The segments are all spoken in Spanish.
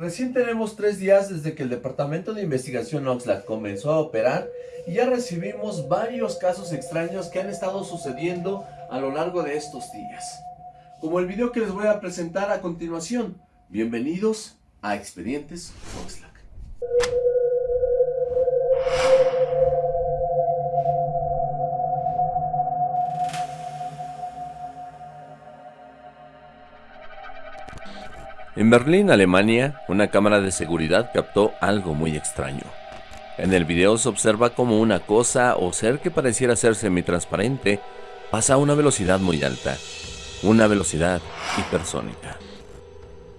Recién tenemos tres días desde que el Departamento de Investigación Oxlack comenzó a operar y ya recibimos varios casos extraños que han estado sucediendo a lo largo de estos días. Como el video que les voy a presentar a continuación. Bienvenidos a Expedientes Oxlack. En Berlín, Alemania, una cámara de seguridad captó algo muy extraño. En el video se observa como una cosa o ser que pareciera ser semitransparente pasa a una velocidad muy alta, una velocidad hipersónica.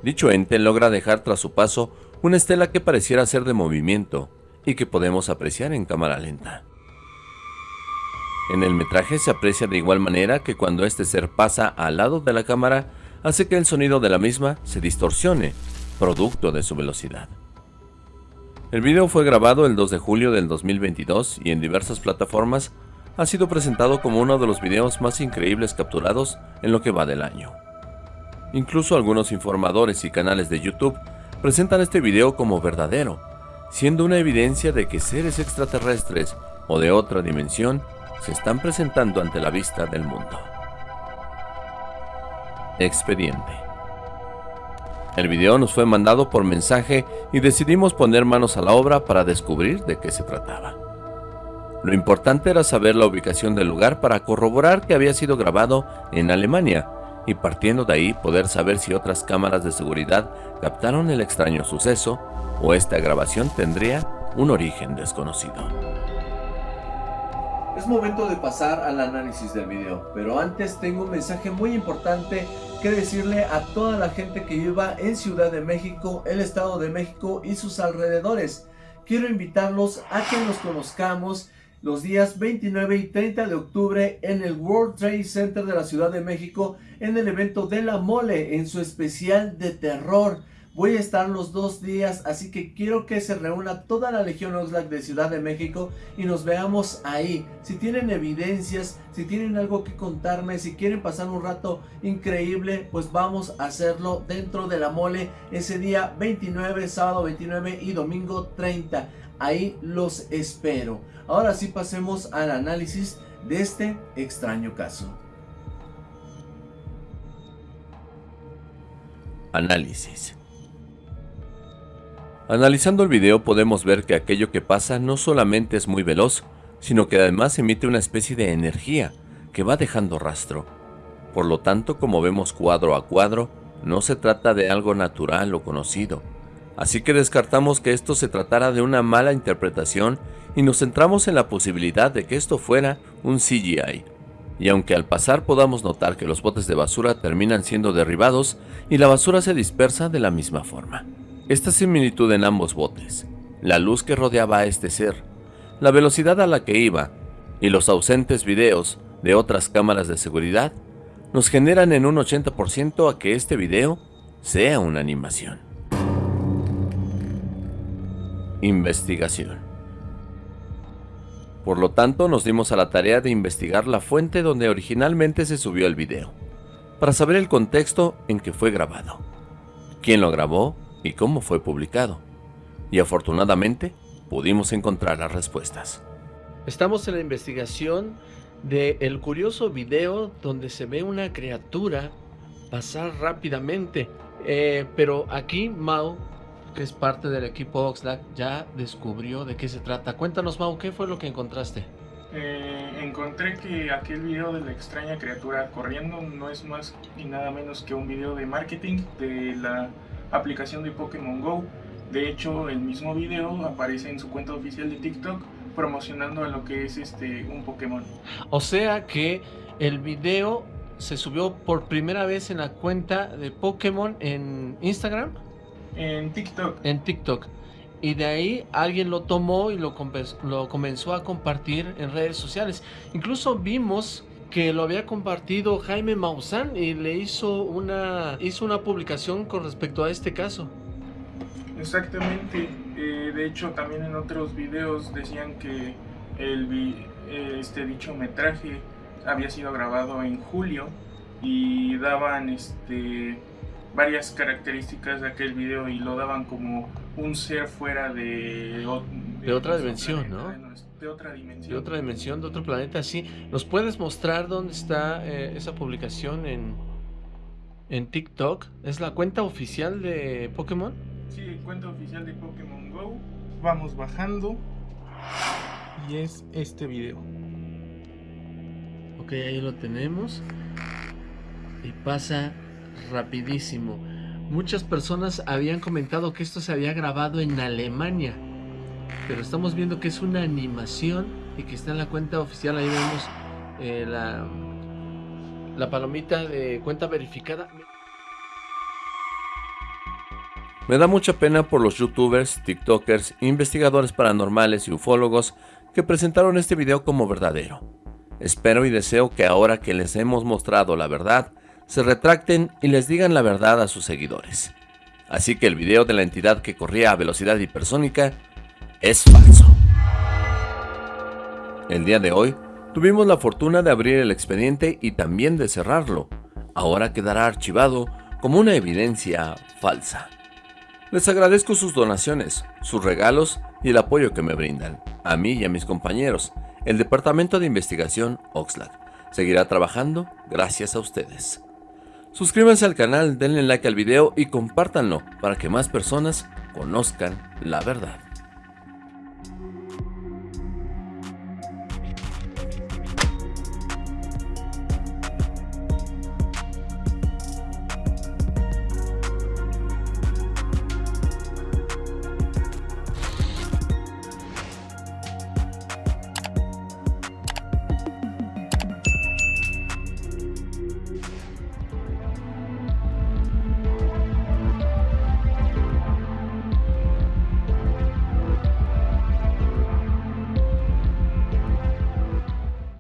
Dicho ente logra dejar tras su paso una estela que pareciera ser de movimiento y que podemos apreciar en cámara lenta. En el metraje se aprecia de igual manera que cuando este ser pasa al lado de la cámara hace que el sonido de la misma se distorsione, producto de su velocidad. El video fue grabado el 2 de julio del 2022 y en diversas plataformas ha sido presentado como uno de los videos más increíbles capturados en lo que va del año. Incluso algunos informadores y canales de YouTube presentan este video como verdadero, siendo una evidencia de que seres extraterrestres o de otra dimensión se están presentando ante la vista del mundo. Expediente. El video nos fue mandado por mensaje y decidimos poner manos a la obra para descubrir de qué se trataba. Lo importante era saber la ubicación del lugar para corroborar que había sido grabado en Alemania y partiendo de ahí poder saber si otras cámaras de seguridad captaron el extraño suceso o esta grabación tendría un origen desconocido. Es momento de pasar al análisis del video, pero antes tengo un mensaje muy importante que decirle a toda la gente que viva en Ciudad de México, el Estado de México y sus alrededores. Quiero invitarlos a que nos conozcamos los días 29 y 30 de octubre en el World Trade Center de la Ciudad de México en el evento de la mole en su especial de terror. Voy a estar los dos días, así que quiero que se reúna toda la Legión Oxlack de Ciudad de México y nos veamos ahí. Si tienen evidencias, si tienen algo que contarme, si quieren pasar un rato increíble, pues vamos a hacerlo dentro de la mole ese día 29, sábado 29 y domingo 30. Ahí los espero. Ahora sí pasemos al análisis de este extraño caso. Análisis Analizando el video podemos ver que aquello que pasa no solamente es muy veloz, sino que además emite una especie de energía que va dejando rastro. Por lo tanto, como vemos cuadro a cuadro, no se trata de algo natural o conocido. Así que descartamos que esto se tratara de una mala interpretación y nos centramos en la posibilidad de que esto fuera un CGI. Y aunque al pasar podamos notar que los botes de basura terminan siendo derribados y la basura se dispersa de la misma forma. Esta similitud en ambos botes, la luz que rodeaba a este ser, la velocidad a la que iba y los ausentes videos de otras cámaras de seguridad nos generan en un 80% a que este video sea una animación. Investigación. Por lo tanto, nos dimos a la tarea de investigar la fuente donde originalmente se subió el video, para saber el contexto en que fue grabado, quién lo grabó y cómo fue publicado. Y afortunadamente pudimos encontrar las respuestas. Estamos en la investigación del el curioso video donde se ve una criatura pasar rápidamente. Eh, pero aquí Mao, que es parte del equipo Oxlack, ya descubrió de qué se trata. Cuéntanos Mao, ¿qué fue lo que encontraste? Eh, encontré que aquel video de la extraña criatura corriendo no es más ni nada menos que un video de marketing de la aplicación de Pokémon GO. De hecho, el mismo video aparece en su cuenta oficial de TikTok promocionando a lo que es este un Pokémon. O sea que el video se subió por primera vez en la cuenta de Pokémon en Instagram. En TikTok. En TikTok. Y de ahí alguien lo tomó y lo, lo comenzó a compartir en redes sociales. Incluso vimos que lo había compartido Jaime Maussan y le hizo una, hizo una publicación con respecto a este caso. Exactamente, eh, de hecho también en otros videos decían que el, eh, este dicho metraje había sido grabado en julio y daban este varias características de aquel video y lo daban como un ser fuera de, de, otra dimensión, ¿no? De otra dimensión. De otra dimensión, de otro planeta, sí. ¿Nos puedes mostrar dónde está eh, esa publicación en, en TikTok? ¿Es la cuenta oficial de Pokémon? Sí, cuenta oficial de Pokémon Go. Vamos bajando. Y es este video. Ok, ahí lo tenemos. Y pasa rapidísimo. Muchas personas habían comentado que esto se había grabado en Alemania. Pero estamos viendo que es una animación y que está en la cuenta oficial. Ahí vemos eh, la, la palomita de cuenta verificada. Me da mucha pena por los youtubers, tiktokers, investigadores paranormales y ufólogos que presentaron este video como verdadero. Espero y deseo que ahora que les hemos mostrado la verdad, se retracten y les digan la verdad a sus seguidores. Así que el video de la entidad que corría a velocidad hipersónica es falso. El día de hoy tuvimos la fortuna de abrir el expediente y también de cerrarlo. Ahora quedará archivado como una evidencia falsa. Les agradezco sus donaciones, sus regalos y el apoyo que me brindan, a mí y a mis compañeros, el Departamento de Investigación Oxlack. Seguirá trabajando gracias a ustedes. Suscríbanse al canal, denle like al video y compártanlo para que más personas conozcan la verdad.